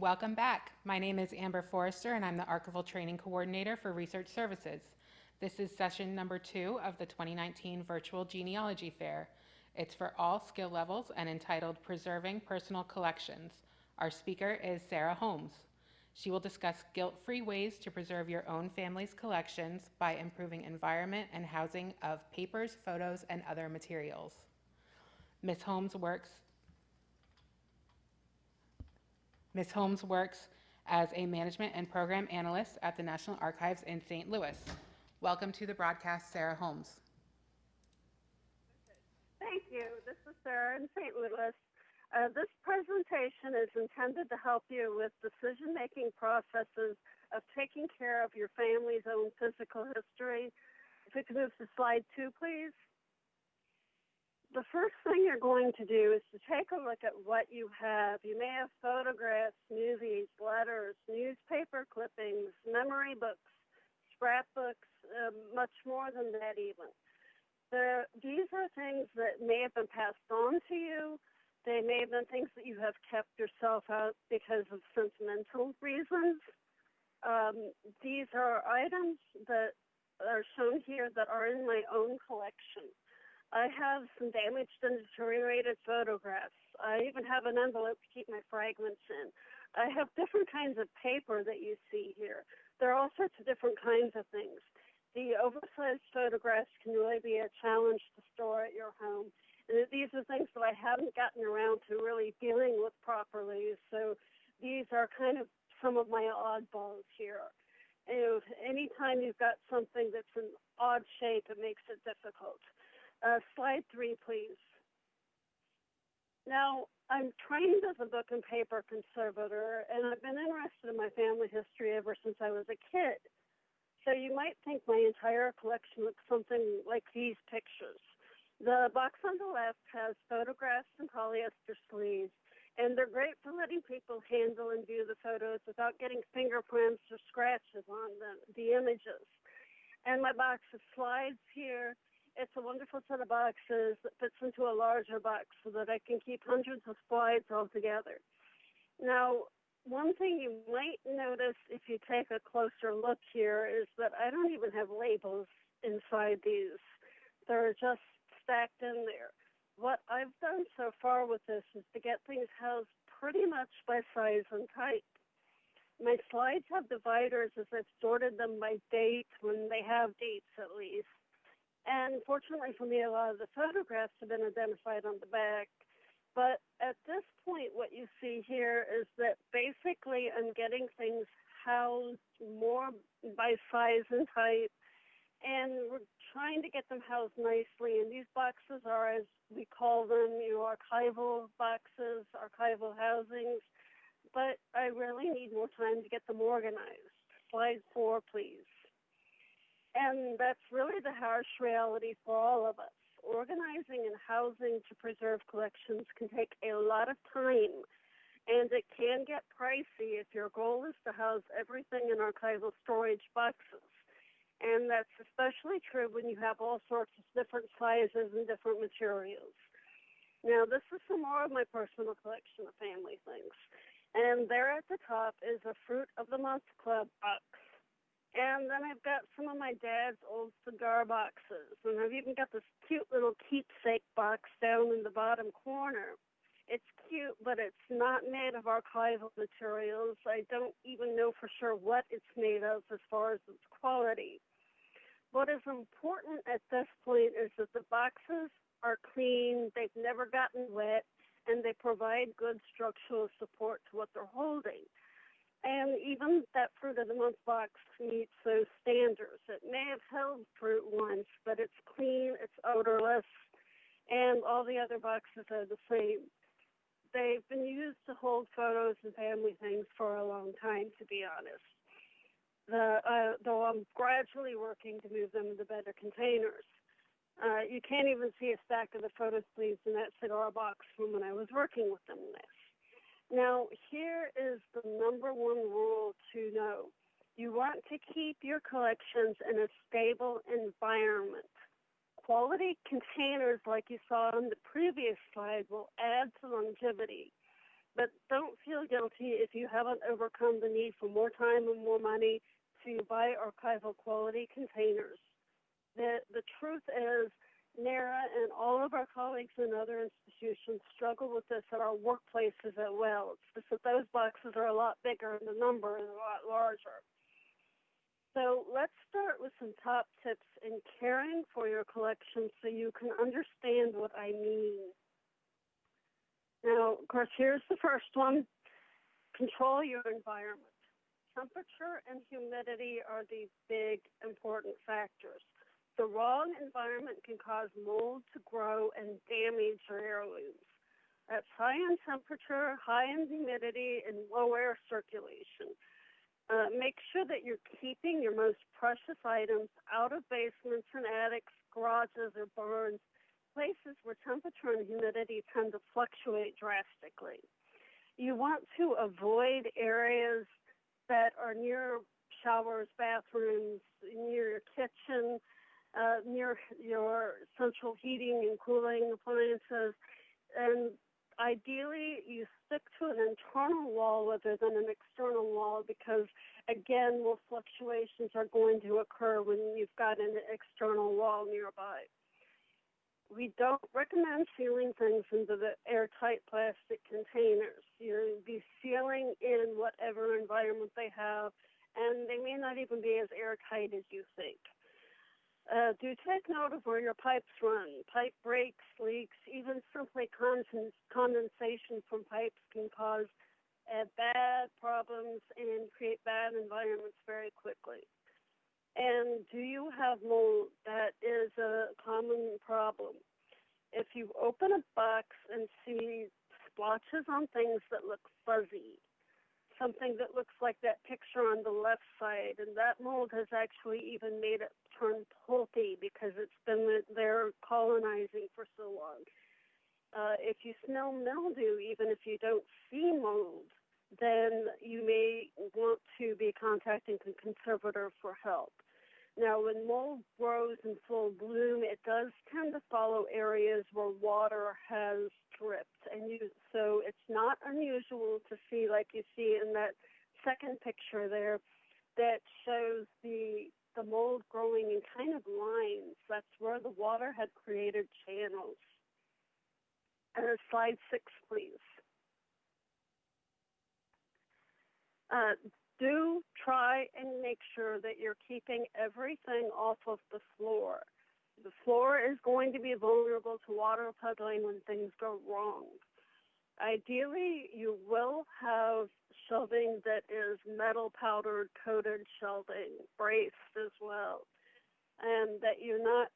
Welcome back. My name is Amber Forrester, and I'm the Archival Training Coordinator for Research Services. This is session number two of the 2019 Virtual Genealogy Fair. It's for all skill levels and entitled Preserving Personal Collections. Our speaker is Sarah Holmes. She will discuss guilt-free ways to preserve your own family's collections by improving environment and housing of papers, photos, and other materials. Ms. Holmes works Ms. Holmes works as a management and program analyst at the National Archives in St. Louis. Welcome to the broadcast, Sarah Holmes. Thank you. This is Sarah in St. Louis. Uh, this presentation is intended to help you with decision-making processes of taking care of your family's own physical history. If we could move to slide two, please the first thing you're going to do is to take a look at what you have. You may have photographs, movies, letters, newspaper clippings, memory books, scrapbooks, uh, much more than that even. The, these are things that may have been passed on to you. They may have been things that you have kept yourself out because of sentimental reasons. Um, these are items that are shown here that are in my own collection. I have some damaged and deteriorated photographs. I even have an envelope to keep my fragments in. I have different kinds of paper that you see here. There are all sorts of different kinds of things. The oversized photographs can really be a challenge to store at your home. And these are things that I haven't gotten around to really dealing with properly. So these are kind of some of my oddballs here. And anytime you've got something that's an odd shape, it makes it difficult. Uh, slide three, please. Now, I'm trained as a book and paper conservator, and I've been interested in my family history ever since I was a kid. So you might think my entire collection looks something like these pictures. The box on the left has photographs and polyester sleeves, and they're great for letting people handle and view the photos without getting fingerprints or scratches on the, the images. And my box of slides here it's a wonderful set of boxes that fits into a larger box so that I can keep hundreds of slides all together. Now, one thing you might notice if you take a closer look here is that I don't even have labels inside these. They're just stacked in there. What I've done so far with this is to get things housed pretty much by size and type. My slides have dividers as I've sorted them by date when they have dates at least. And fortunately for me, a lot of the photographs have been identified on the back. But at this point, what you see here is that basically I'm getting things housed more by size and type, and we're trying to get them housed nicely. And these boxes are, as we call them, you know, archival boxes, archival housings. But I really need more time to get them organized. Slide four, please. And that's really the harsh reality for all of us. Organizing and housing to preserve collections can take a lot of time, and it can get pricey if your goal is to house everything in archival storage boxes. And that's especially true when you have all sorts of different sizes and different materials. Now, this is some more of my personal collection of family things. And there at the top is a Fruit of the Month Club box. And then I've got some of my dad's old cigar boxes. And I've even got this cute little keepsake box down in the bottom corner. It's cute, but it's not made of archival materials. I don't even know for sure what it's made of as far as its quality. What is important at this point is that the boxes are clean, they've never gotten wet, and they provide good structural support to what they're holding. And even that fruit of the month box meets those standards. It may have held fruit once, but it's clean, it's odorless, and all the other boxes are the same. They've been used to hold photos and family things for a long time, to be honest. The, uh, though I'm gradually working to move them into better containers. Uh, you can't even see a stack of the photo sleeves in that cigar box from when I was working with them last. Now, here is the number one rule to know. You want to keep your collections in a stable environment. Quality containers, like you saw on the previous slide, will add to longevity. But don't feel guilty if you haven't overcome the need for more time and more money to buy archival quality containers. The, the truth is, NARA and all of our colleagues in other institutions struggle with this at our workplaces as well. It's just that those boxes are a lot bigger and the number is a lot larger. So let's start with some top tips in caring for your collection so you can understand what I mean. Now, of course, here's the first one. Control your environment. Temperature and humidity are the big important factors. The wrong environment can cause mold to grow and damage your heirlooms. That's high in temperature, high in humidity, and low air circulation. Uh, make sure that you're keeping your most precious items out of basements and attics, garages, or barns, places where temperature and humidity tend to fluctuate drastically. You want to avoid areas that are near showers, bathrooms, near your kitchen, uh, near your central heating and cooling appliances. And ideally, you stick to an internal wall rather than an external wall because, again, more fluctuations are going to occur when you've got an external wall nearby. We don't recommend sealing things into the airtight plastic containers. You'll be sealing in whatever environment they have, and they may not even be as airtight as you think. Uh, do take note of where your pipes run. Pipe breaks, leaks, even simply condensation from pipes can cause uh, bad problems and create bad environments very quickly. And do you have mold? That is a common problem. If you open a box and see splotches on things that look fuzzy, something that looks like that picture on the left side, and that mold has actually even made it turn pulpy because it's been there colonizing for so long. Uh, if you smell mildew, even if you don't see mold, then you may want to be contacting the conservator for help. Now, when mold grows in full bloom, it does tend to follow areas where water has and you, so it's not unusual to see, like you see in that second picture there, that shows the the mold growing in kind of lines. That's where the water had created channels. And Uh, slide six, please. Uh, do try and make sure that you're keeping everything off of the floor. The floor is going to be vulnerable to water puddling when things go wrong. Ideally, you will have shelving that is metal powdered coated shelving, braced as well, and that you're not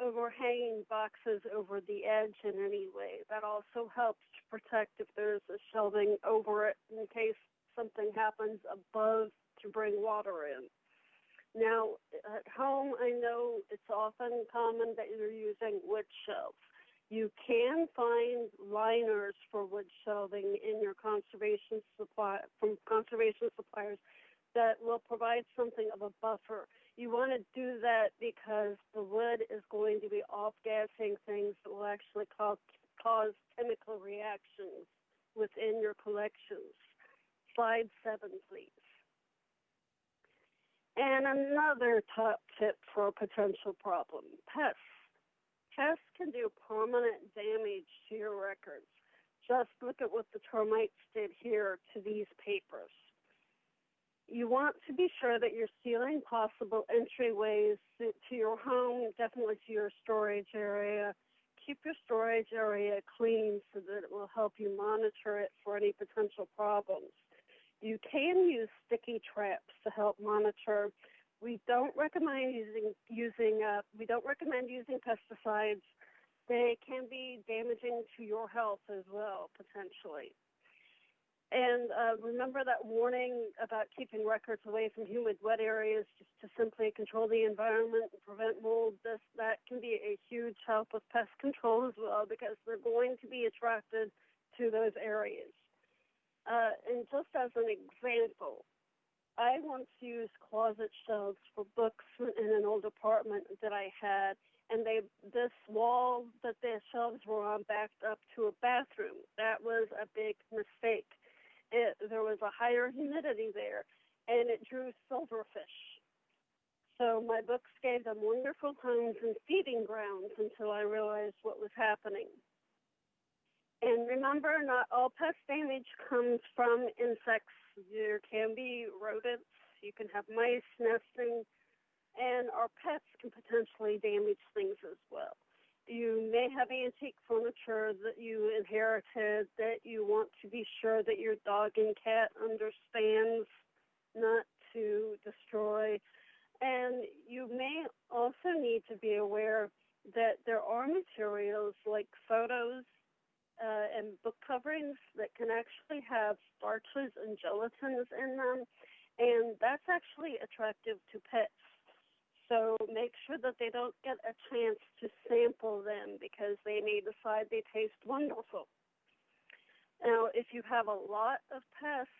overhanging boxes over the edge in any way. That also helps to protect if there's a shelving over it in case something happens above to bring water in. Now, at home, I know it's often common that you're using wood shelves. You can find liners for wood shelving in your conservation supply from conservation suppliers that will provide something of a buffer. You want to do that because the wood is going to be off-gassing things that will actually cause, cause chemical reactions within your collections. Slide seven, please. And another top tip for a potential problem, pests. Pests can do permanent damage to your records. Just look at what the termites did here to these papers. You want to be sure that you're sealing possible entryways to your home, definitely to your storage area. Keep your storage area clean so that it will help you monitor it for any potential problems. You can use sticky traps to help monitor. We don't recommend using using uh, we don't recommend using pesticides. They can be damaging to your health as well potentially. And uh, remember that warning about keeping records away from humid, wet areas, just to simply control the environment and prevent mold. This that can be a huge help with pest control as well because they're going to be attracted to those areas. Uh, and just as an example, I once used closet shelves for books in an old apartment that I had, and they this wall that the shelves were on backed up to a bathroom. That was a big mistake. It, there was a higher humidity there, and it drew silverfish. So my books gave them wonderful homes and feeding grounds until I realized what was happening. And remember, not all pest damage comes from insects. There can be rodents. You can have mice nesting, and our pets can potentially damage things as well. You may have antique furniture that you inherited that you want to be sure that your dog and cat understands not to destroy. And you may also need to be aware that there are materials like photos uh, and book coverings that can actually have starches and gelatins in them, and that's actually attractive to pets. So make sure that they don't get a chance to sample them because they may decide they taste wonderful. Now, if you have a lot of pests,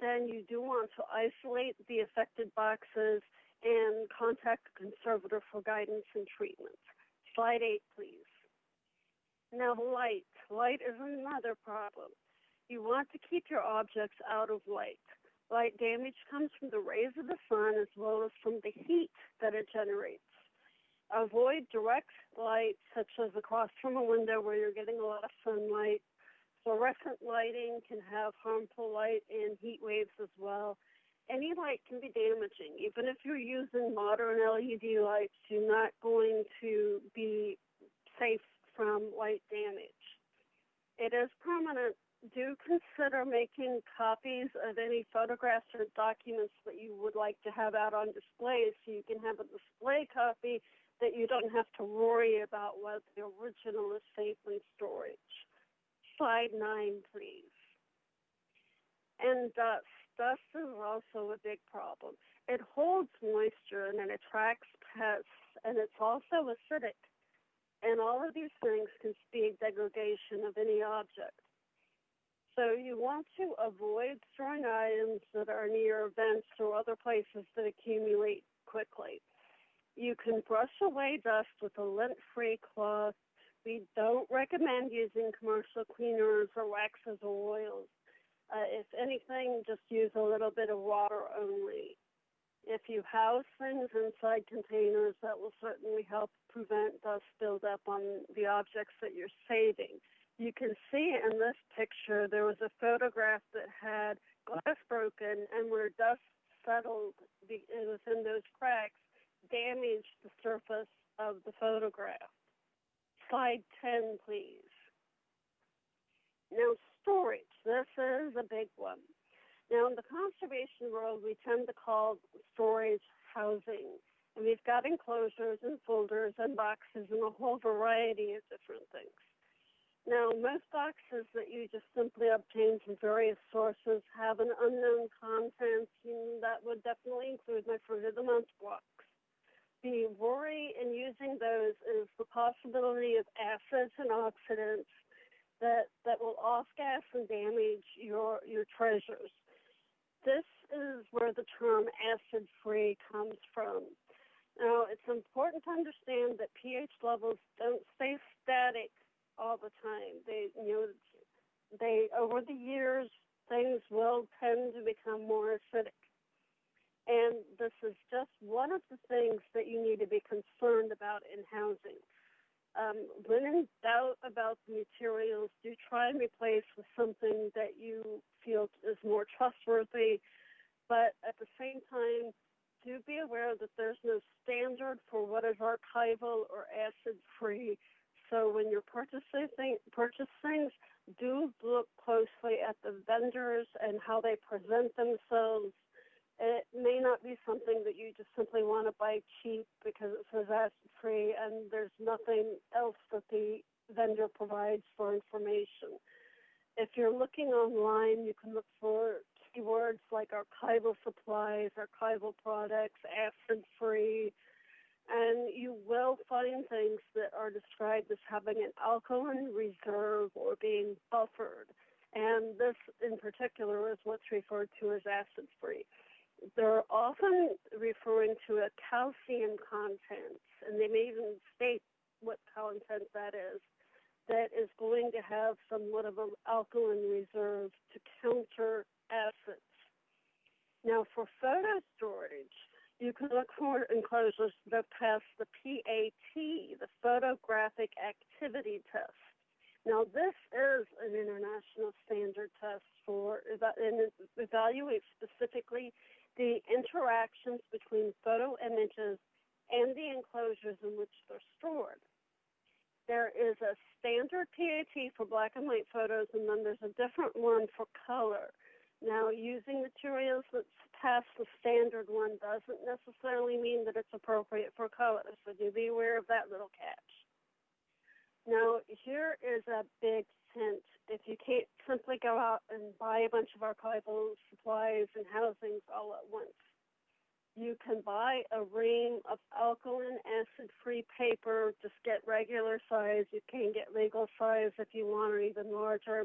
then you do want to isolate the affected boxes and contact a conservator for guidance and treatment. Slide eight, please. Now, light. Light is another problem. You want to keep your objects out of light. Light damage comes from the rays of the sun as well as from the heat that it generates. Avoid direct light, such as across from a window where you're getting a lot of sunlight. Fluorescent lighting can have harmful light and heat waves as well. Any light can be damaging. Even if you're using modern LED lights, you're not going to be safe from light damage. It is permanent do consider making copies of any photographs or documents that you would like to have out on display so you can have a display copy that you don't have to worry about whether the original is safe in storage. Slide nine, please. And uh, dust. Dust is also a big problem. It holds moisture and it attracts pests, and it's also acidic. And all of these things can speed degradation of any object. So you want to avoid storing items that are near vents or other places that accumulate quickly. You can brush away dust with a lint-free cloth. We don't recommend using commercial cleaners or waxes or oils. Uh, if anything, just use a little bit of water only. If you house things inside containers, that will certainly help prevent dust buildup on the objects that you're saving you can see in this picture there was a photograph that had glass broken and where dust settled uh, within those cracks damaged the surface of the photograph. Slide 10, please. Now, storage. This is a big one. Now, in the conservation world, we tend to call storage housing. And we've got enclosures and folders and boxes and a whole variety of different things. Now, most boxes that you just simply obtain from various sources have an unknown content, and that would definitely include my fruit of the month box. The worry in using those is the possibility of acids and oxidants that, that will off-gas and damage your, your treasures. This is where the term acid-free comes from. Now, it's important to understand that pH levels don't stay static all the time. They, you know, they over the years things will tend to become more acidic. And this is just one of the things that you need to be concerned about in housing. Um, when in doubt about the materials, do try and replace with something that you feel is more trustworthy. But at the same time, do be aware that there's no standard for what is archival or acid free so when you're purchasing purchase things, do look closely at the vendors and how they present themselves. May not be something that you just simply want to buy cheap because it says acid free and there's nothing else that the vendor provides for information. If you're looking online, you can look for keywords like archival supplies, archival products, acid free, and you will find things that are described as having an alkaline reserve or being buffered. And this in particular is what's referred to as acid free. They're often referring to a calcium content, and they may even state what content that is, that is going to have somewhat of an alkaline reserve to counter acids. Now, for photo storage, you can look for enclosures that pass the PAT, the Photographic Activity Test. Now, this is an international standard test for and evaluates specifically the interactions between photo images and the enclosures in which they're stored. There is a standard PAT for black and white photos, and then there's a different one for color. Now, using materials that pass the standard one doesn't necessarily mean that it's appropriate for color, so do be aware of that little catch. Now, here is a big hint. If you can't simply go out and buy a bunch of archival supplies and housings all at once, you can buy a ream of alkaline acid-free paper. Just get regular size. You can get legal size if you want, or even larger.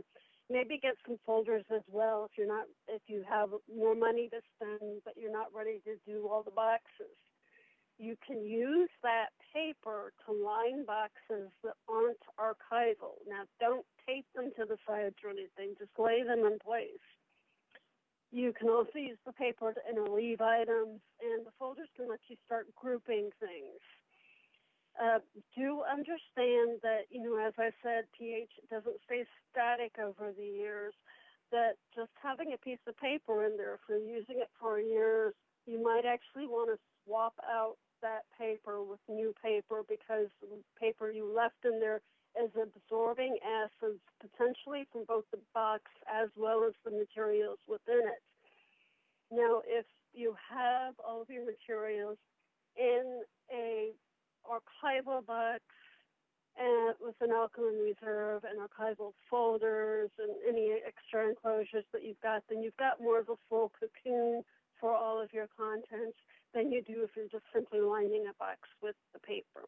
Maybe get some folders as well if you're not if you have more money to spend, but you're not ready to do all the boxes you can use that paper to line boxes that aren't archival. Now, don't tape them to the sides or anything, just lay them in place. You can also use the paper to interleave items, and the folders can let you start grouping things. Uh, do understand that, you know, as I said, pH doesn't stay static over the years, that just having a piece of paper in there, if you're using it for years, you might actually want to swap out that paper with new paper because the paper you left in there is absorbing acids potentially from both the box as well as the materials within it. Now, if you have all of your materials in a archival box and with an alkaline reserve and archival folders and any extra enclosures that you've got, then you've got more of a full cocoon for all of your contents than you do if you're just simply lining a box with the paper.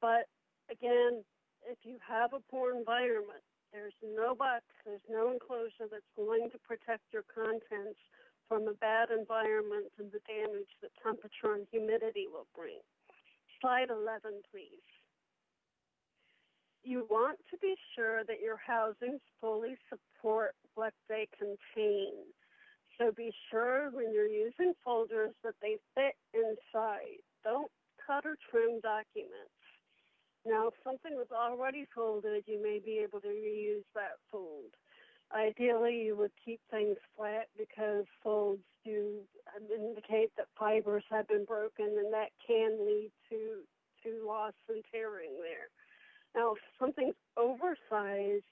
But again, if you have a poor environment, there's no box, there's no enclosure that's going to protect your contents from a bad environment and the damage that temperature and humidity will bring. Slide 11, please. You want to be sure that your housings fully support what they contain. So be sure when you're using folders that they fit inside. Don't cut or trim documents. Now, if something was already folded, you may be able to reuse that fold. Ideally, you would keep things flat because folds do indicate that fibers have been broken, and that can lead to to loss and tearing there. Now, if something's oversized,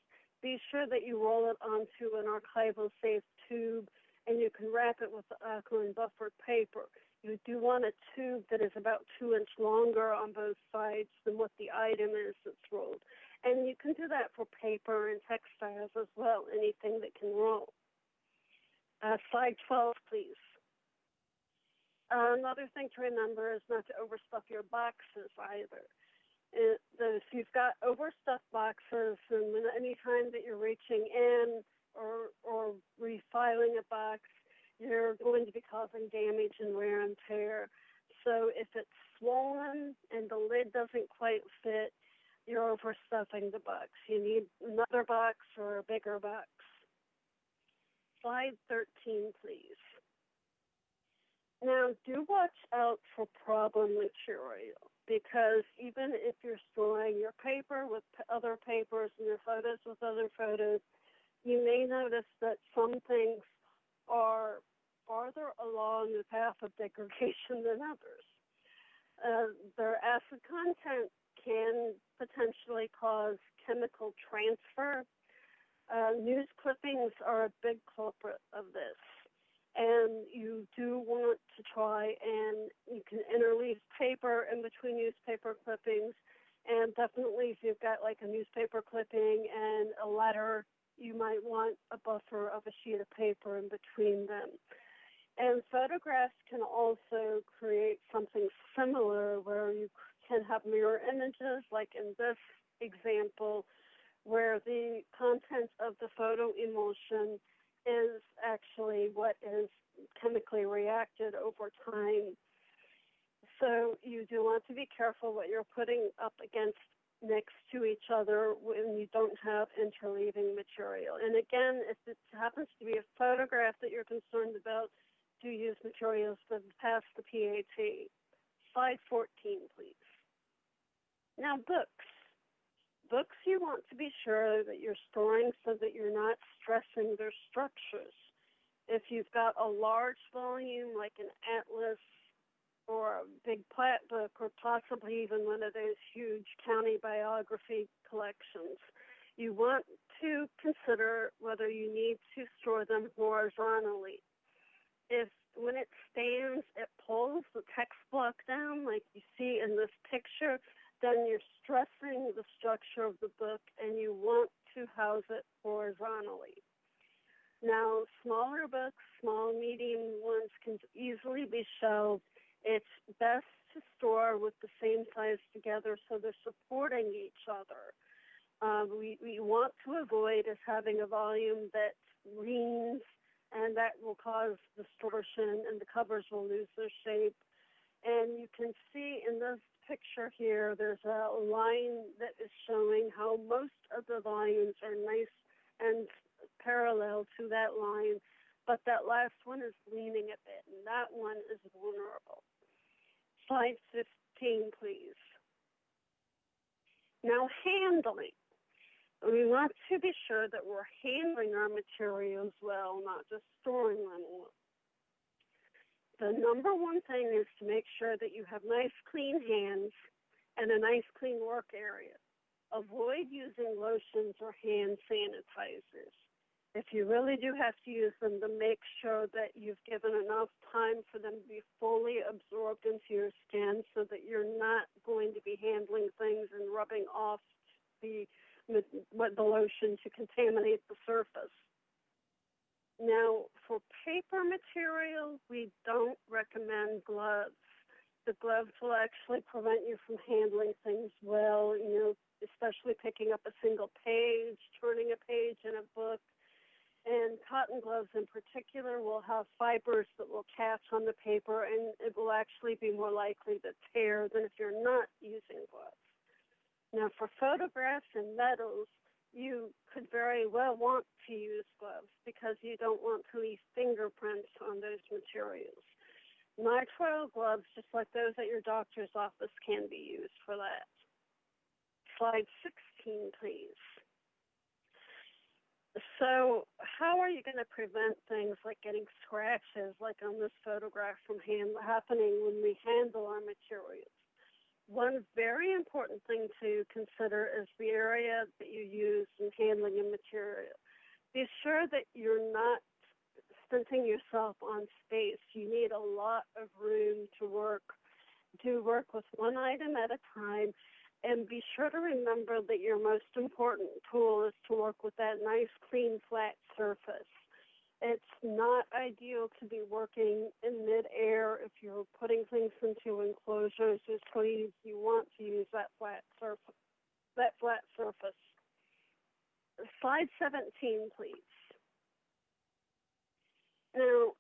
be sure that you roll it onto an archival safe tube and you can wrap it with alkaline buffered paper. You do want a tube that is about two inch longer on both sides than what the item is that's rolled. And you can do that for paper and textiles as well, anything that can roll. Uh, slide 12, please. Uh, another thing to remember is not to overstuff your boxes either. It, if you've got overstuffed boxes, and any time that you're reaching in or, or refiling a box, you're going to be causing damage and wear and tear. So if it's swollen and the lid doesn't quite fit, you're overstuffing the box. You need another box or a bigger box. Slide 13, please. Now, do watch out for problem material because even if you're storing your paper with other papers and your photos with other photos, you may notice that some things are farther along the path of degradation than others. Uh, their acid content can potentially cause chemical transfer. Uh, news clippings are a big culprit of this. And you do want to try and you can interleave paper in between newspaper clippings. And definitely, if you've got like a newspaper clipping and a letter you might want a buffer of a sheet of paper in between them. And photographs can also create something similar where you can have mirror images, like in this example, where the contents of the photo emulsion is actually what is chemically reacted over time. So you do want to be careful what you're putting up against next to each other when you don't have interleaving material. And again, if it happens to be a photograph that you're concerned about, do use materials that pass the PAT. Slide 14, please. Now, books. Books you want to be sure that you're storing so that you're not stressing their structures. If you've got a large volume like an atlas or a big plat book or possibly even one of those huge county biography collections, you want to consider whether you need to store them horizontally. If when it stands, it pulls the text block down like you see in this picture, then you're stressing the structure of the book and you want to house it horizontally. Now, smaller books, small, medium ones can easily be shelved it's best to store with the same size together so they're supporting each other. Um, we, we want to avoid is having a volume that leans and that will cause distortion and the covers will lose their shape. And you can see in this picture here, there's a line that is showing how most of the volumes are nice and parallel to that line but that last one is leaning a bit, and that one is vulnerable. Slide 15, please. Now, handling. We want to be sure that we're handling our materials well, not just storing them well. The number one thing is to make sure that you have nice, clean hands and a nice, clean work area. Avoid using lotions or hand sanitizers if you really do have to use them, to make sure that you've given enough time for them to be fully absorbed into your skin so that you're not going to be handling things and rubbing off the, the lotion to contaminate the surface. Now, for paper material, we don't recommend gloves. The gloves will actually prevent you from handling things well, you know, especially picking up a single page, turning a page in a book and cotton gloves in particular will have fibers that will catch on the paper and it will actually be more likely to tear than if you're not using gloves. Now for photographs and metals, you could very well want to use gloves because you don't want to leave fingerprints on those materials. Nitrile gloves, just like those at your doctor's office, can be used for that. Slide 16, please. So, how are you going to prevent things like getting scratches, like on this photograph, from hand, happening when we handle our materials? One very important thing to consider is the area that you use in handling a material. Be sure that you're not stinting yourself on space. You need a lot of room to work. To work with one item at a time and be sure to remember that your most important tool is to work with that nice, clean, flat surface. It's not ideal to be working in midair if you're putting things into enclosures or sleeves. You want to use that flat surface. That flat surface. Slide 17, please. Now,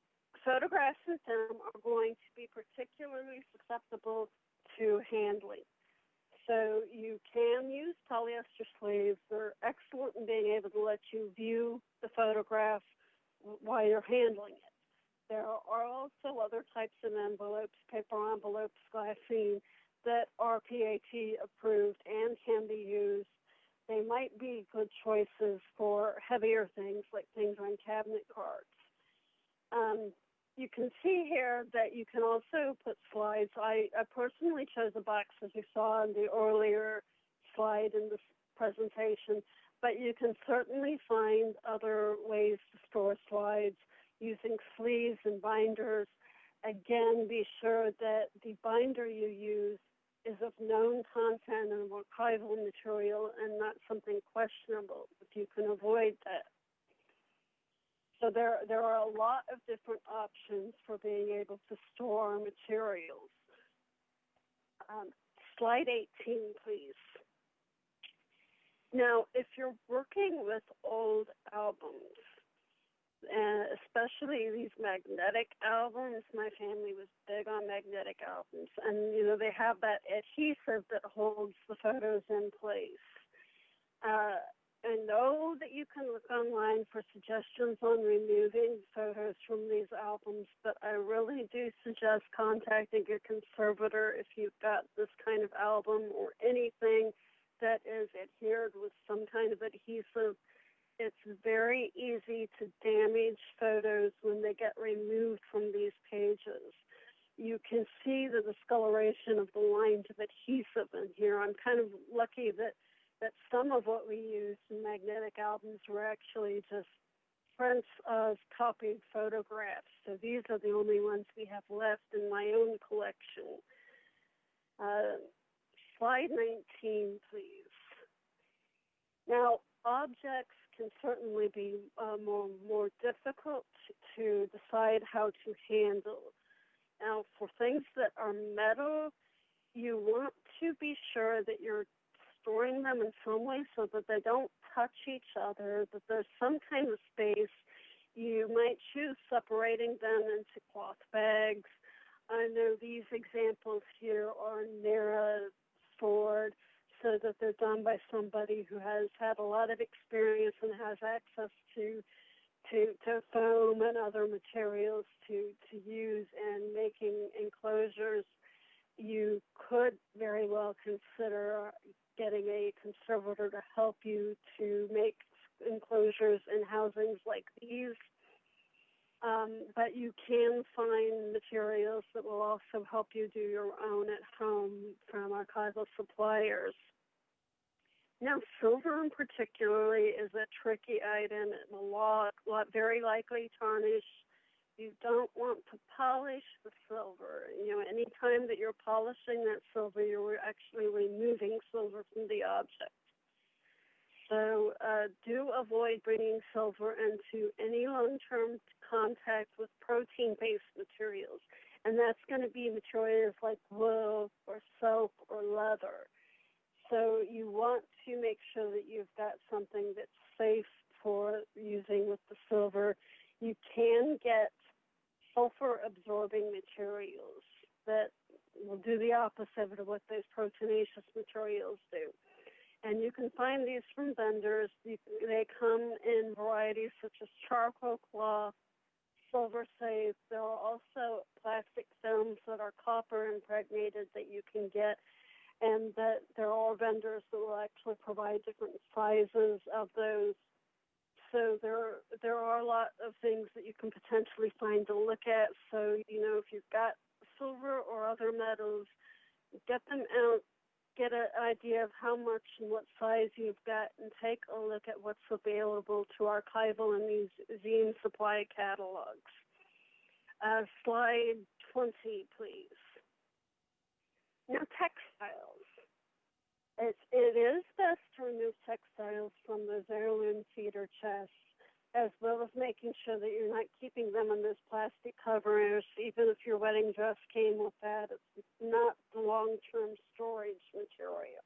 photographs and film are going to be particularly susceptible to handling. So you can use polyester sleeves. They're excellent in being able to let you view the photograph while you're handling it. There are also other types of envelopes, paper envelopes, glassine, that are PAT approved and can be used. They might be good choices for heavier things like things on cabinet cards. Um, you can see here that you can also put slides. I, I personally chose a box as you saw in the earlier slide in this presentation, but you can certainly find other ways to store slides using sleeves and binders. Again, be sure that the binder you use is of known content and archival material and not something questionable if you can avoid that. So there, there are a lot of different options for being able to store materials. Um, slide 18, please. Now, if you're working with old albums, and especially these magnetic albums. My family was big on magnetic albums, and you know they have that adhesive that holds the photos in place. Uh, I know that you can look online for suggestions on removing photos from these albums, but I really do suggest contacting your conservator if you've got this kind of album or anything that is adhered with some kind of adhesive. It's very easy to damage photos when they get removed from these pages. You can see the discoloration of the lines of adhesive in here. I'm kind of lucky that that some of what we used in magnetic albums were actually just prints of copied photographs. So these are the only ones we have left in my own collection. Uh, slide 19, please. Now, objects can certainly be uh, more, more difficult to decide how to handle. Now, for things that are metal, you want to be sure that you're storing them in some way so that they don't touch each other, that there's some kind of space. You might choose separating them into cloth bags. I know these examples here are narrow stored so that they're done by somebody who has had a lot of experience and has access to to, to foam and other materials to, to use in making enclosures. You could very well consider getting a conservator to help you to make enclosures and housings like these. Um, but you can find materials that will also help you do your own at home from archival suppliers. Now, silver in particularly is a tricky item. It will lot, lot very likely tarnish you don't want to polish the silver. You know, anytime that you're polishing that silver, you're actually removing silver from the object. So uh, do avoid bringing silver into any long-term contact with protein-based materials. And that's going to be materials like wool or soap or leather. So you want to make sure that you've got something that's safe for using with the silver. You can get sulfur absorbing materials that will do the opposite of what those proteinaceous materials do. And you can find these from vendors. They come in varieties such as charcoal cloth, silver safe. There are also plastic films that are copper impregnated that you can get. And that there are vendors that will actually provide different sizes of those so there there are a lot of things that you can potentially find to look at. So you know if you've got silver or other metals, get them out, get an idea of how much and what size you've got, and take a look at what's available to archival and museum supply catalogs. Uh, slide 20, please. Now textiles. It's, it is best to remove textiles from those heirloom cedar chests, as well as making sure that you're not keeping them in those plastic covers. Even if your wedding dress came with that, it's not the long-term storage material.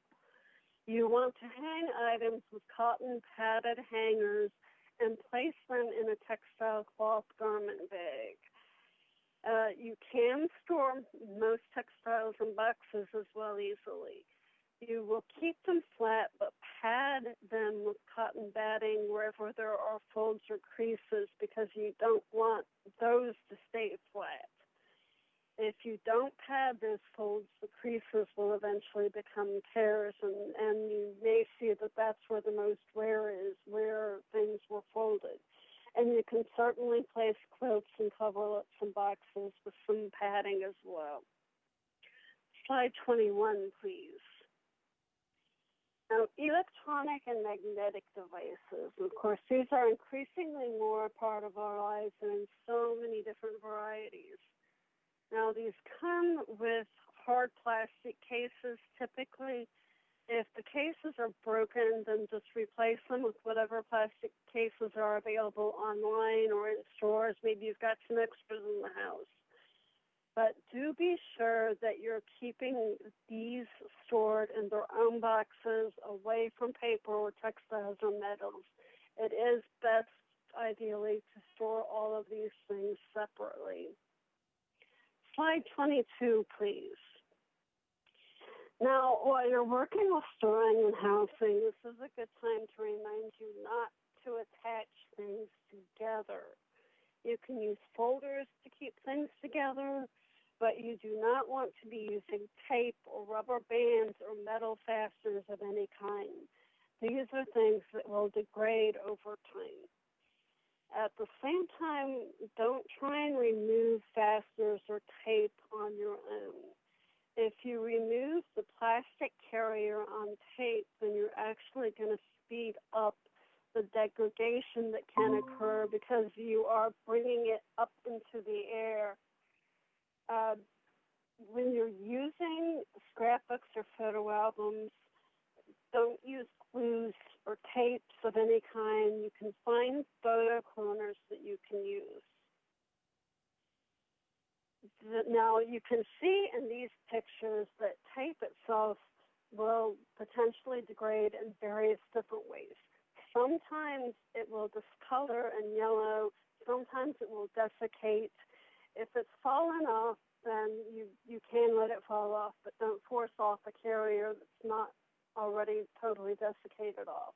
You want to hang items with cotton padded hangers and place them in a textile cloth garment bag. Uh, you can store most textiles in boxes as well easily. You will keep them flat, but pad them with cotton batting wherever there are folds or creases because you don't want those to stay flat. If you don't pad those folds, the creases will eventually become tears, and, and you may see that that's where the most wear is, where things were folded. And you can certainly place quilts and coverlets and boxes with some padding as well. Slide 21, please. Now, electronic and magnetic devices, of course, these are increasingly more a part of our lives and in so many different varieties. Now, these come with hard plastic cases typically. If the cases are broken, then just replace them with whatever plastic cases are available online or in stores. Maybe you've got some extras in the house. But do be sure that you're keeping these stored in their own boxes away from paper or textiles or metals. It is best ideally to store all of these things separately. Slide 22, please. Now, while you're working with storing and housing, this is a good time to remind you not to attach things together. You can use folders to keep things together, but you do not want to be using tape or rubber bands or metal fasteners of any kind. These are things that will degrade over time. At the same time, don't try and remove fasteners or tape on your own. If you remove the plastic carrier on tape, then you're actually going to speed up the degradation that can occur because you are bringing it up into the air. Uh, when you're using scrapbooks or photo albums, don't use glues or tapes of any kind. You can find photo corners that you can use. Now, you can see in these pictures that tape itself will potentially degrade in various different ways. Sometimes it will discolor and yellow, sometimes it will desiccate. If it's fallen off, then you, you can let it fall off, but don't force off a carrier that's not already totally desiccated off.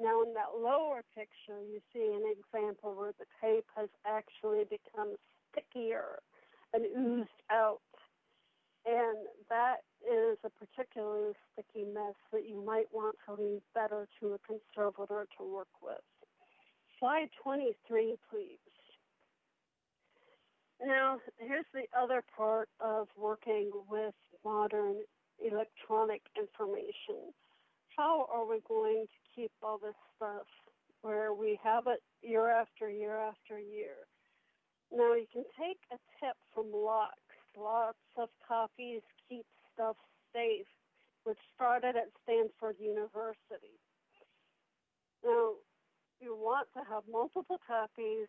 Now, in that lower picture, you see an example where the tape has actually become stickier and oozed out. And that is a particularly sticky mess that you might want to leave better to a conservator to work with. Slide 23, please. Now, here's the other part of working with modern electronic information. How are we going to keep all this stuff where we have it year after year after year? Now, you can take a tip from LOCKSS. Lots of copies keep stuff safe, which started at Stanford University. Now, you want to have multiple copies,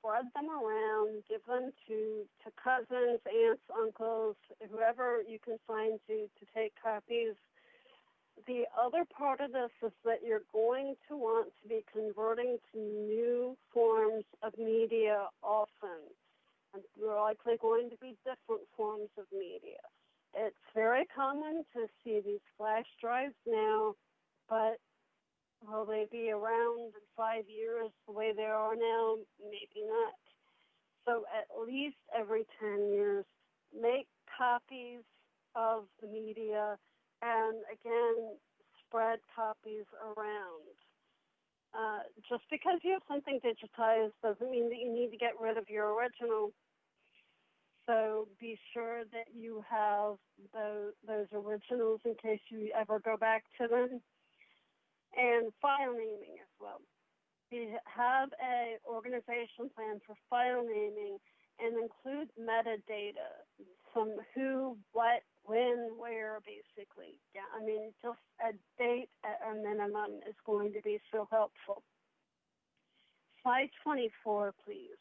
spread them around, give them to, to cousins, aunts, uncles, whoever you can find to, to take copies. The other part of this is that you're going to want to be converting to new forms of media often. And you're likely going to be different forms of media. It's very common to see these flash drives now, but Will they be around in five years the way they are now? Maybe not. So at least every 10 years, make copies of the media and again, spread copies around. Uh, just because you have something digitized doesn't mean that you need to get rid of your original. So be sure that you have those, those originals in case you ever go back to them and file naming as well. We have a organization plan for file naming and include metadata, some who, what, when, where, basically. Yeah, I mean, just a date at a minimum is going to be so helpful. Slide 24, please.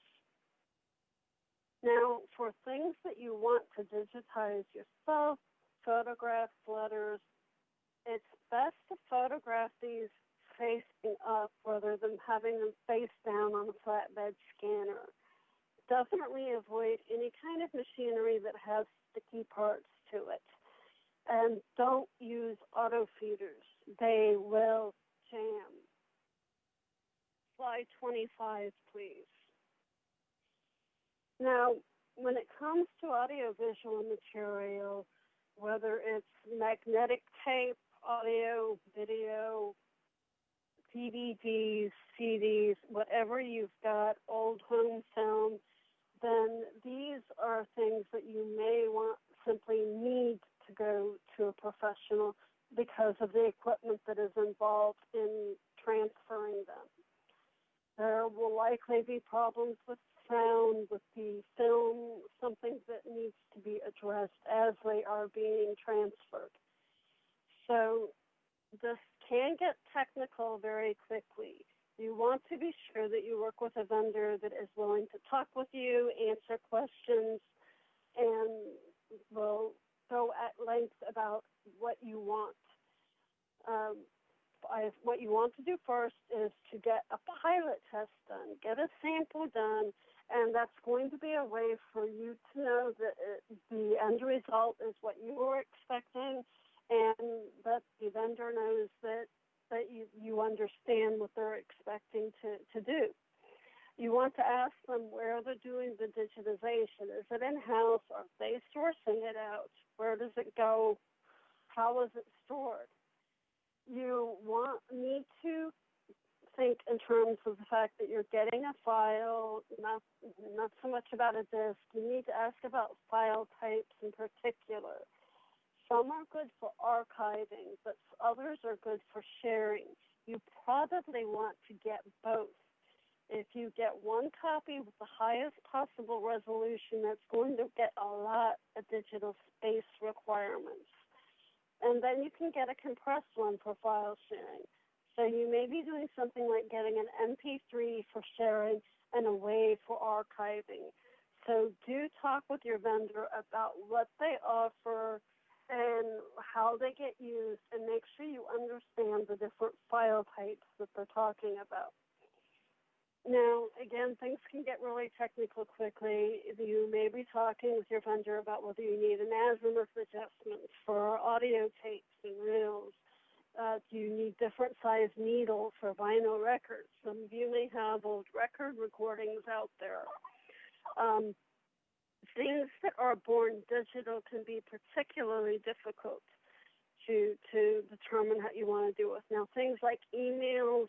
Now, for things that you want to digitize yourself, photographs, letters, it's best to photograph these facing up rather than having them face down on a flatbed scanner. Definitely avoid any kind of machinery that has sticky parts to it. And don't use auto feeders. They will jam. Slide 25, please. Now, when it comes to audiovisual material, whether it's magnetic tape audio, video, DVDs, CDs, whatever you've got, old home film, then these are things that you may want simply need to go to a professional because of the equipment that is involved in transferring them. There will likely be problems with sound, with the film, something that needs to be addressed as they are being transferred. So this can get technical very quickly. You want to be sure that you work with a vendor that is willing to talk with you, answer questions, and will go at length about what you want. Um, I, what you want to do first is to get a pilot test done, get a sample done, and that's going to be a way for you to know that it, the end result is what you were expecting, and that the vendor knows that that you, you understand what they're expecting to, to do. You want to ask them where they're doing the digitization. Is it in house? Are they sourcing it out? Where does it go? How is it stored? You want need to think in terms of the fact that you're getting a file, not not so much about a disk. You need to ask about file types in particular. Some are good for archiving, but others are good for sharing. You probably want to get both. If you get one copy with the highest possible resolution, that's going to get a lot of digital space requirements. And then you can get a compressed one for file sharing. So you may be doing something like getting an MP3 for sharing and a WAV for archiving. So do talk with your vendor about what they offer and how they get used and make sure you understand the different file types that they're talking about. Now, again, things can get really technical quickly. You may be talking with your vendor about whether you need an azimuth adjustment for audio tapes and reels. Uh, do you need different size needles for vinyl records? Some of you may have old record recordings out there. Um, things that are born digital can be particularly difficult to to determine what you want to do with. Now, things like emails,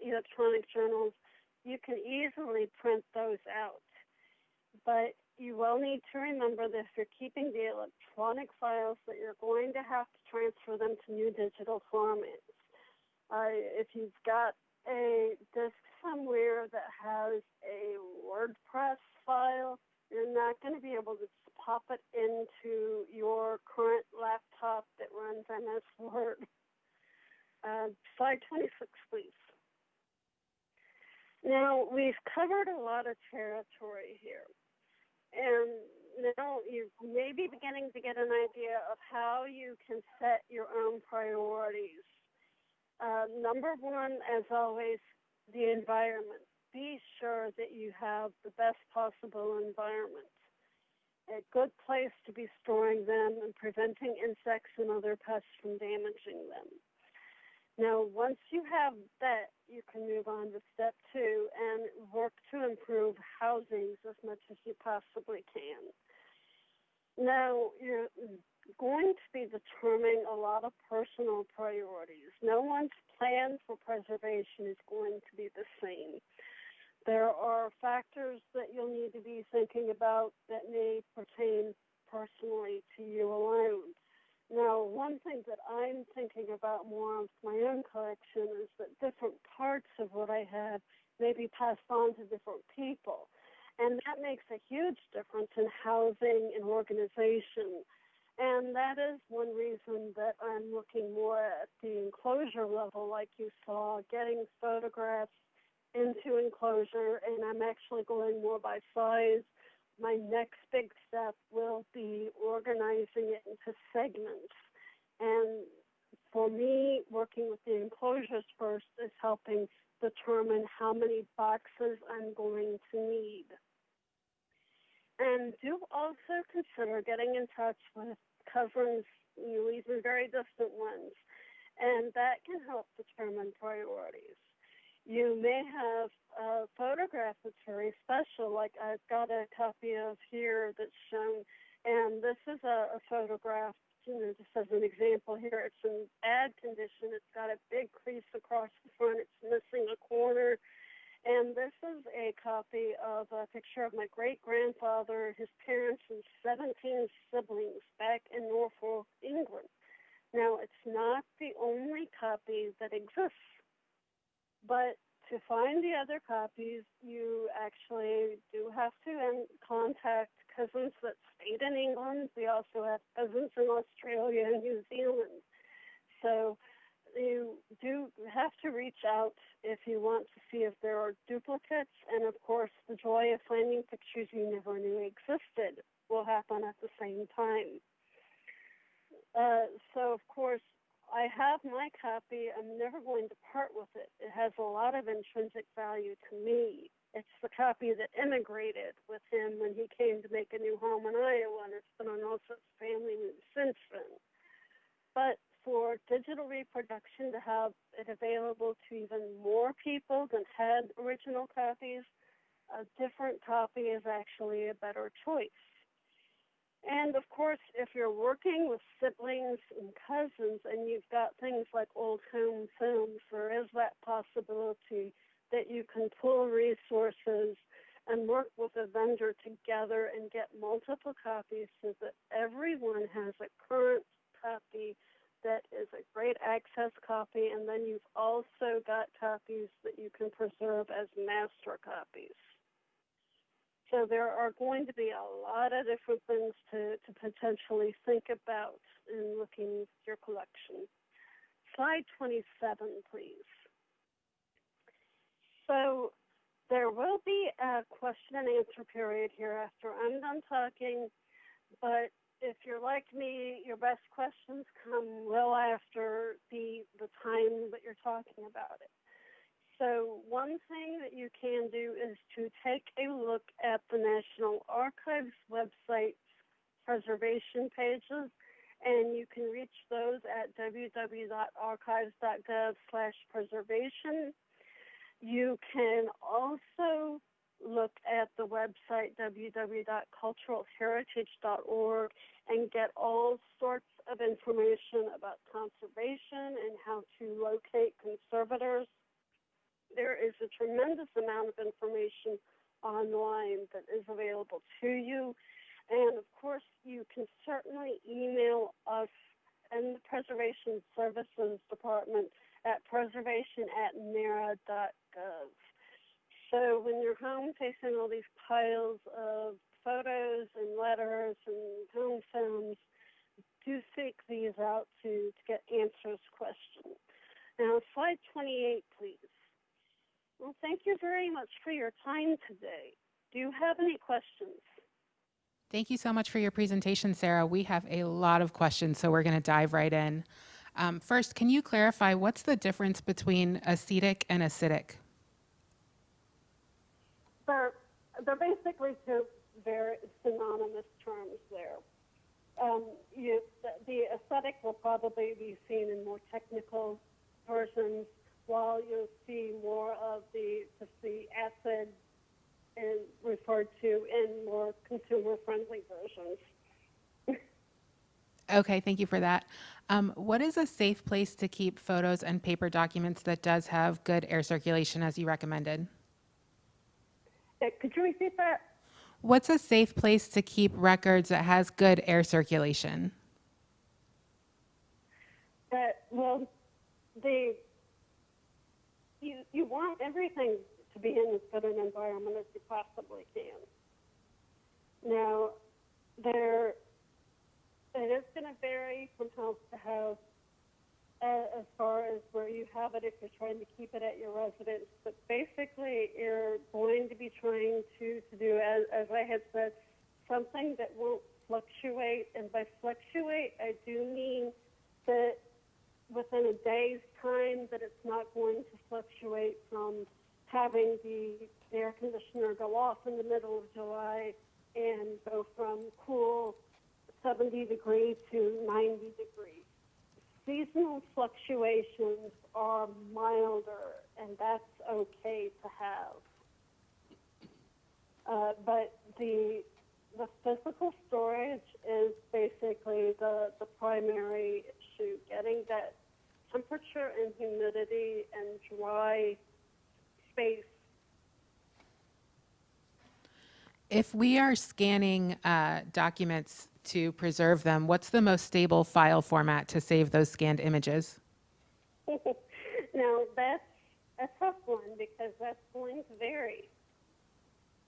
electronic journals, you can easily print those out, but you will need to remember that if you're keeping the electronic files, that you're going to have to transfer them to new digital formats. Uh, if you've got a disk somewhere that has a WordPerfect file you're not going to be able to pop it into your current laptop that runs MS Word. Uh, slide 26, please. Now, we've covered a lot of territory here. And now you may be beginning to get an idea of how you can set your own priorities. Uh, number one, as always, the environment be sure that you have the best possible environment. A good place to be storing them and preventing insects and other pests from damaging them. Now, once you have that, you can move on to step two and work to improve housings as much as you possibly can. Now, you're going to be determining a lot of personal priorities. No one's plan for preservation is going to be the same. There are factors that you'll need to be thinking about that may pertain personally to you alone. Now, one thing that I'm thinking about more with my own collection is that different parts of what I have may be passed on to different people. And that makes a huge difference in housing and organization. And that is one reason that I'm looking more at the enclosure level, like you saw, getting photographs into enclosure and I'm actually going more by size. My next big step will be organizing it into segments. And for me, working with the enclosures first is helping determine how many boxes I'm going to need. And do also consider getting in touch with cousins, you know, even very distant ones. And that can help determine priorities you may have a photograph that's very special, like I've got a copy of here that's shown, and this is a, a photograph, you know, just as an example here. It's in bad condition. It's got a big crease across the front. It's missing a corner. And this is a copy of a picture of my great grandfather, his parents, and 17 siblings back in Norfolk, England. Now, it's not the only copy that exists but to find the other copies, you actually do have to contact cousins that stayed in England. We also have cousins in Australia and New Zealand. So you do have to reach out if you want to see if there are duplicates. And of course, the joy of finding pictures you never knew existed will happen at the same time. Uh, so, of course, I have my copy. I'm never going to part with it. It has a lot of intrinsic value to me. It's the copy that immigrated with him when he came to make a new home in Iowa, and it's been on of family moves since then. But for digital reproduction to have it available to even more people than had original copies, a different copy is actually a better choice. And of course, if you're working with siblings and cousins and you've got things like old home films, there is that possibility that you can pool resources and work with a vendor together and get multiple copies so that everyone has a current copy that is a great access copy, and then you've also got copies that you can preserve as master copies. So there are going to be a lot of different things to, to potentially think about in looking at your collection. Slide 27, please. So there will be a question and answer period here after I'm done talking, but if you're like me, your best questions come well after the the time that you're talking about it. So one thing that you can do is to take a look at the National Archives website's preservation pages, and you can reach those at www.archives.gov slash preservation. You can also look at the website www.culturalheritage.org and get all sorts of information about conservation and how to locate conservators. There is a tremendous amount of information online that is available to you. And of course, you can certainly email us in the Preservation Services Department at preservation at nara.gov. So when you're home facing all these piles of photos and letters and home films, do seek these out to, to get answers questions. Now, slide 28, please. Well, thank you very much for your time today. Do you have any questions? Thank you so much for your presentation, Sarah. We have a lot of questions, so we're going to dive right in. Um, first, can you clarify what's the difference between acetic and acidic? They're, they're basically two very synonymous terms there. Um, you, the, the aesthetic will probably be seen in more technical versions, while you'll see more of the the acid and referred to in more consumer-friendly versions. Okay, thank you for that. Um, what is a safe place to keep photos and paper documents that does have good air circulation as you recommended? Uh, Could you repeat that? What's a safe place to keep records that has good air circulation? That well, the you want everything to be in as good an environment as you possibly can. Now, there it is going to vary from house to house uh, as far as where you have it if you're trying to keep it at your residence. But basically, you're going to be trying to, to do, as, as I had said, something that won't fluctuate. And by fluctuate, I do mean that within a day's time that it's not going to fluctuate from having the air conditioner go off in the middle of July and go from cool 70 degrees to 90 degrees. Seasonal fluctuations are milder, and that's okay to have. Uh, but the the physical storage is basically the, the primary issue. Getting that temperature and humidity and dry space. If we are scanning uh, documents to preserve them, what's the most stable file format to save those scanned images? now that's a tough one because that's going to vary.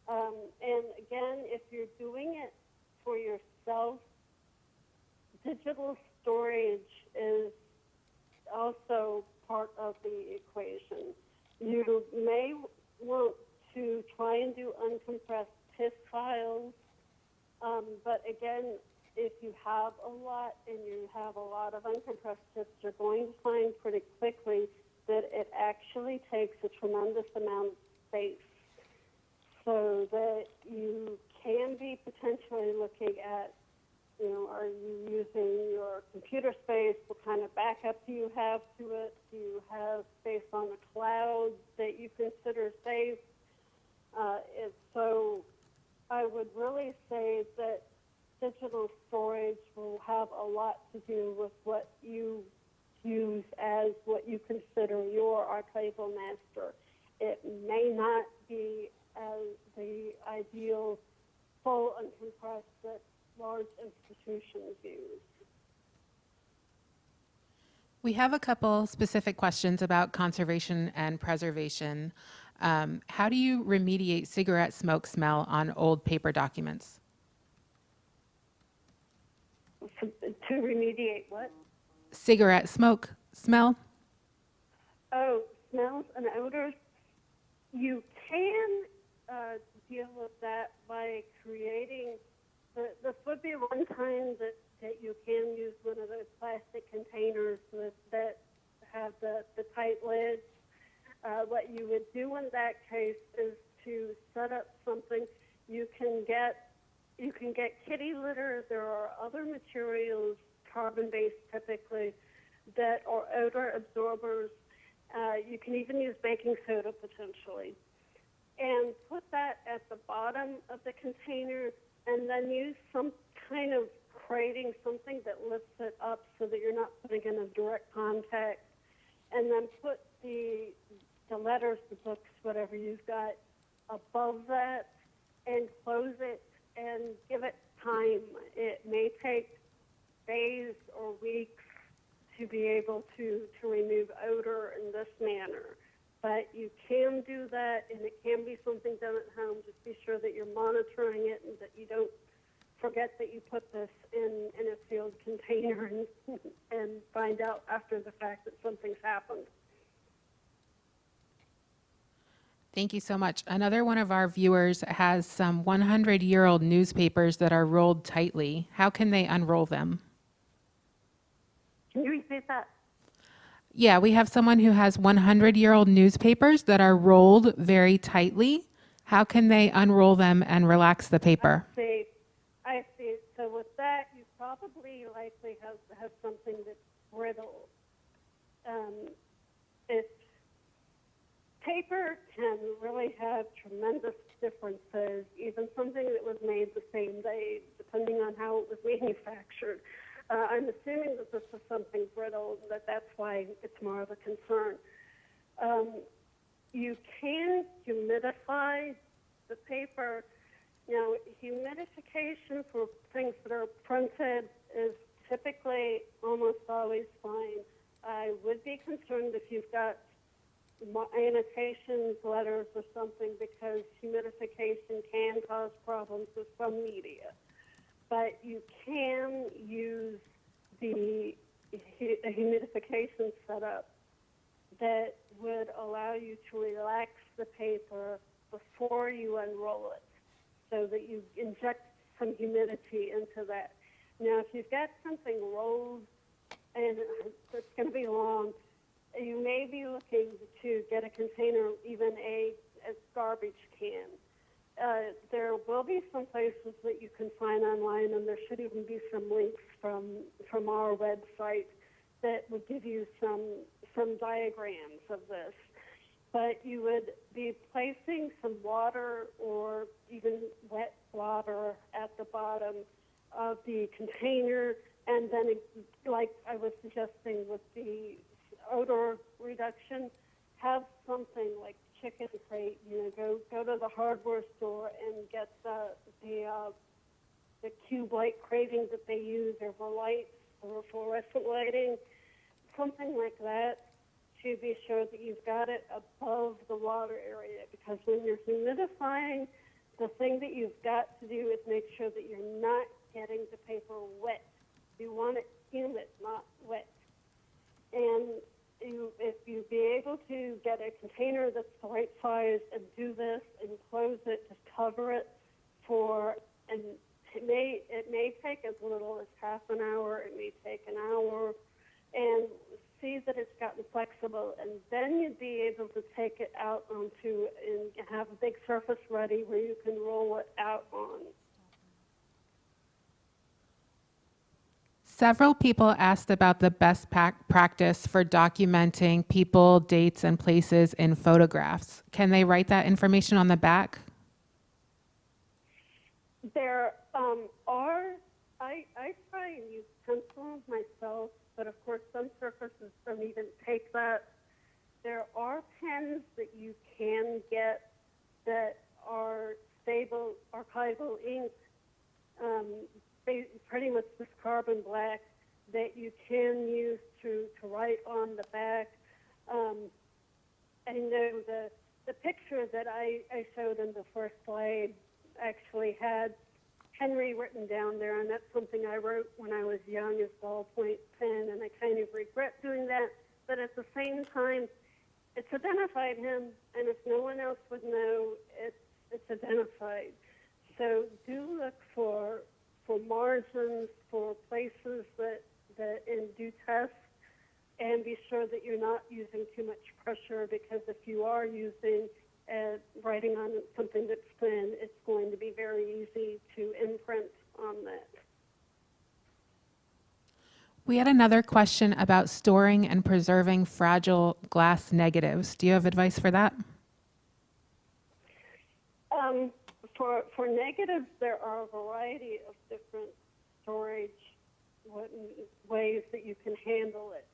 Um, and again, if you're doing it for yourself, digital storage is also part of the equation. You may want to try and do uncompressed TIFF files, um, but again, if you have a lot and you have a lot of uncompressed TIFFs, you're going to find pretty quickly that it actually takes a tremendous amount of space. So that you can be potentially looking at, you know, are you using your computer space? What kind of backup do you have to it? Do you have space on the cloud that you consider safe? Uh, it, so I would really say that digital storage will have a lot to do with what you use as what you consider your archival master. It may not be as the ideal full uncompressed that large institutions use. We have a couple specific questions about conservation and preservation. Um, how do you remediate cigarette smoke smell on old paper documents? To, to remediate what? Cigarette smoke smell? Oh, smells and odors. You can uh, deal with that by creating. This would be one time that, that you can use one of those plastic containers with, that have the, the tight lids. Uh, what you would do in that case is to set up something. You can get you can get kitty litter. There are other materials, carbon-based typically, that are odor absorbers. Uh, you can even use baking soda potentially. And put that at the bottom of the container and then use some kind of crating, something that lifts it up so that you're not putting in direct contact. And then put the, the letters, the books, whatever you've got above that and close it and give it time. It may take days or weeks to be able to, to remove odor in this manner. But you can do that, and it can be something done at home. Just be sure that you're monitoring it and that you don't forget that you put this in, in a sealed container and, and find out after the fact that something's happened. Thank you so much. Another one of our viewers has some 100 year old newspapers that are rolled tightly. How can they unroll them? Can you repeat that? Yeah, we have someone who has 100 year old newspapers that are rolled very tightly. How can they unroll them and relax the paper? I see. I see. So with that, you probably likely have, have something that's brittle. Um, it's paper can really have tremendous differences, even something that was made the same day, depending on how it was manufactured. Uh, I'm assuming that this is something brittle, that that's why it's more of a concern. Um, you can humidify the paper. Now, humidification for things that are printed is typically almost always fine. I would be concerned if you've got annotations, letters, or something because humidification can cause problems with some media. But you can use the humidification setup that would allow you to relax the paper before you unroll it so that you inject some humidity into that. Now, if you've got something rolled and it's going to be long, you may be looking to get a container, even a, a garbage can. Uh, there will be some places that you can find online, and there should even be some links from from our website that would give you some some diagrams of this. But you would be placing some water or even wet water at the bottom of the container, and then, like I was suggesting with the odor reduction, have something like chicken crate. You know, go go to the hardware store and get the the uh, the cube light craving that they use, or for lights, or fluorescent lighting, something like that, to be sure that you've got it above the water area. Because when you're humidifying, the thing that you've got to do is make sure that you're not getting the paper wet. You want it humid, not wet. And you, if you be able to get a container that's the right size and do this and close it, just cover it for and it may it may take as little as half an hour. It may take an hour, and see that it's gotten flexible, and then you'd be able to take it out onto and have a big surface ready where you can roll it out on. Several people asked about the best practice for documenting people, dates, and places in photographs. Can they write that information on the back? There um, are, I, I try and use pencil myself, but of course some surfaces don't even take that. There are pens that you can get that are stable archival ink, um, pretty much this carbon black that you can use to, to write on the back. Um, I know the, the picture that I, I showed in the first slide actually had Henry written down there, and that's something I wrote when I was young as ballpoint pen, and I kind of regret doing that. But at the same time, it's identified him, and if no one else would know, it's it's identified. So do look for for margins, for places that that and do tests, and be sure that you're not using too much pressure because if you are using uh, writing on something that's thin, it's going to be very easy to imprint on that. We had another question about storing and preserving fragile glass negatives. Do you have advice for that? Um, for for negatives, there are a variety of different storage ways that you can handle it.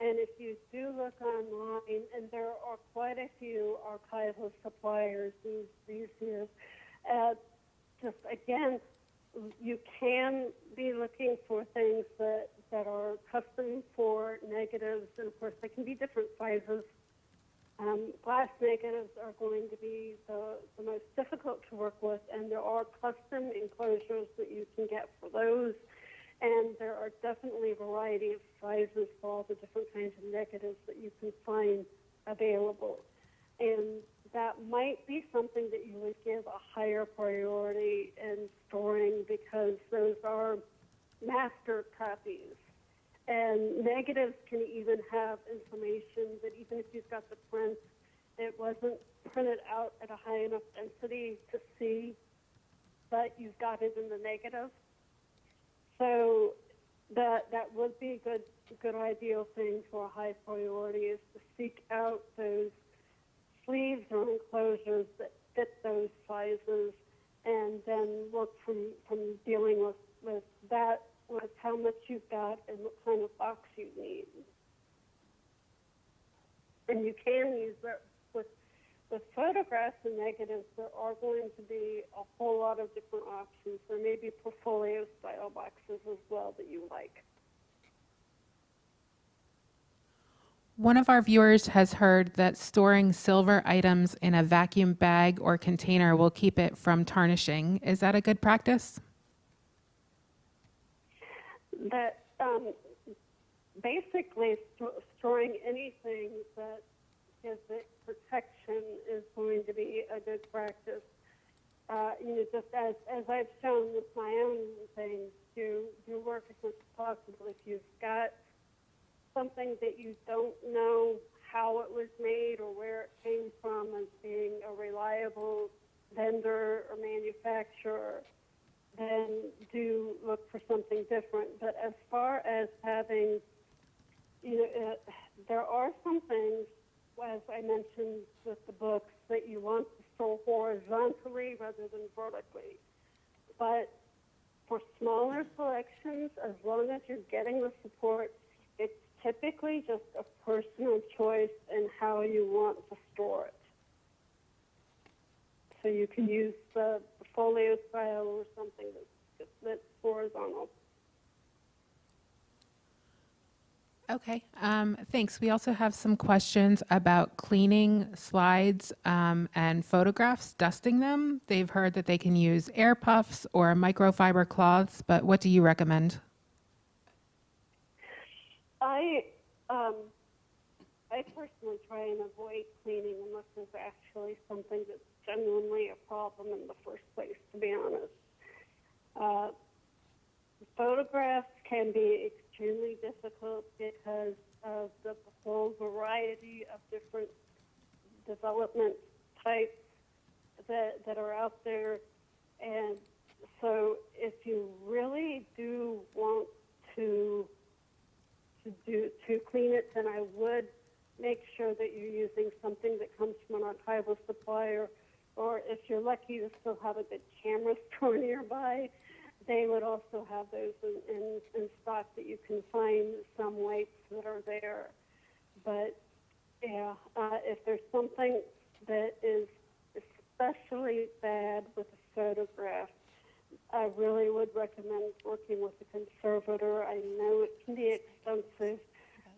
And if you do look online, and there are quite a few archival suppliers these these years, uh, just again, you can be looking for things that that are custom for negatives, and of course they can be different sizes. Um, glass negatives are going to be the, the most difficult to work with, and there are custom enclosures that you can get for those. And there are definitely a variety of sizes for all the different kinds of negatives that you can find available. And that might be something that you would give a higher priority in storing because those are master copies. And negatives can even have information that even if you've got the print, it wasn't printed out at a high enough density to see, but you've got it in the negative. So that that would be a good good ideal thing for a high priority is to seek out those sleeves or enclosures that fit those sizes and then work from, from dealing with, with that with how much you've got and what kind of box you need. And you can use that with with photographs and negatives. There are going to be a whole lot of different options. There may be portfolio style boxes as well that you like. One of our viewers has heard that storing silver items in a vacuum bag or container will keep it from tarnishing. Is that a good practice? That um, basically st- storing anything that gives it protection is going to be a good practice. Uh, you know, just as, as I've shown with my own things, do do work as much as possible. If you've got something that you don't know how it was made or where it came from as being a reliable vendor or manufacturer, then do look for something different. But as far as having, you know, uh, there are some things, as I mentioned with the books, that you want to store horizontally rather than vertically. But for smaller collections, as long as you're getting the support, it's typically just a personal choice in how you want to store it. So you can use the folio style or something that's, that's horizontal. Okay, um, thanks. We also have some questions about cleaning slides um, and photographs, dusting them. They've heard that they can use air puffs or microfiber cloths, but what do you recommend? I um, I personally try and avoid cleaning unless there's actually something that's genuinely a problem in the first place. To be honest, Uh, photographs can be extremely difficult because of the whole variety of different development types that, that are out there. And so if you really do want to to do to clean it, then I would make sure that you're using something that comes from an archival supplier, or if you're lucky to still have a good camera store nearby, they would also have those in, in, in stock that you can find some weights that are there. But yeah, uh, if there's something that is especially bad with a photograph, I really would recommend working with a conservator. I know it can be expensive,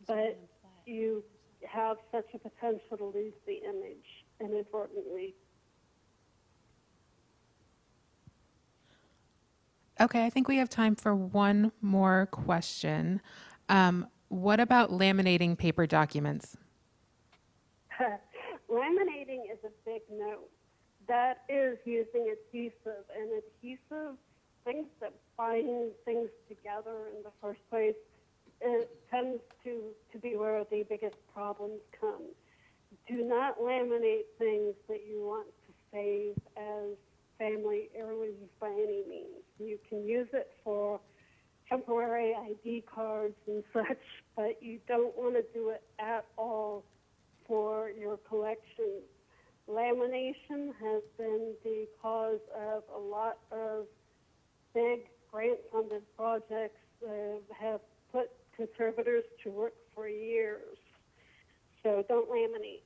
but you have such a potential to lose the image inadvertently. Okay, I think we have time for one more question. Um, what about laminating paper documents? Laminating is a big no. That is using adhesive, and adhesive, things that bind things together in the first place, it tends to, to be where the biggest problems come. Do not laminate things that you want to save as family heirlooms by any means. You can use it for temporary ID cards and such, but you don't want to do it at all for your collection. Lamination has been the cause of a lot of big grant funded projects that have put conservators to work for years. So don't laminate.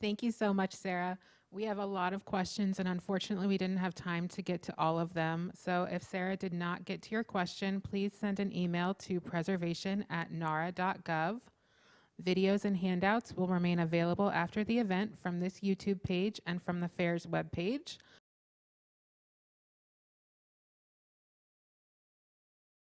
Thank you so much, Sarah. We have a lot of questions, and unfortunately, we didn't have time to get to all of them. So, if Sarah did not get to your question, please send an email to preservation at nara.gov. Videos and handouts will remain available after the event from this YouTube page and from the fair's webpage.